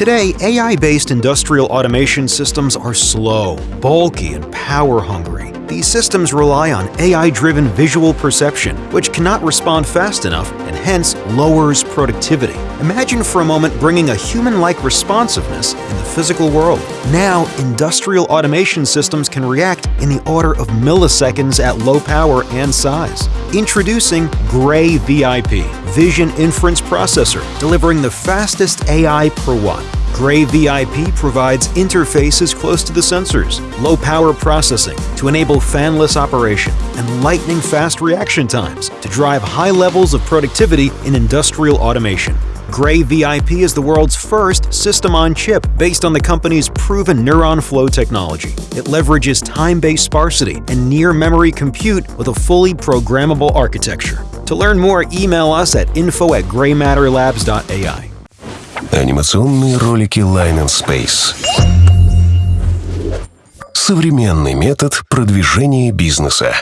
Today, AI-based industrial automation systems are slow, bulky, and power-hungry. These systems rely on AI-driven visual perception, which cannot respond fast enough and hence lowers productivity. Imagine for a moment bringing a human-like responsiveness in the physical world. Now, industrial automation systems can react in the order of milliseconds at low power and size. Introducing GrAI VIP, Vision Inference Processor, delivering the fastest AI per watt. GrAI VIP provides interfaces close to the sensors, low power processing to enable fanless operation, and lightning fast reaction times to drive high levels of productivity in industrial automation. GrAI VIP is the world's first system-on-chip based on the company's proven NeuronFlow technology. It leverages time-based sparsity and near-memory compute with a fully programmable architecture. To learn more, email us at info at graimatterlabs.ai. Анимационные ролики Line and Space. Современный метод продвижения бизнеса.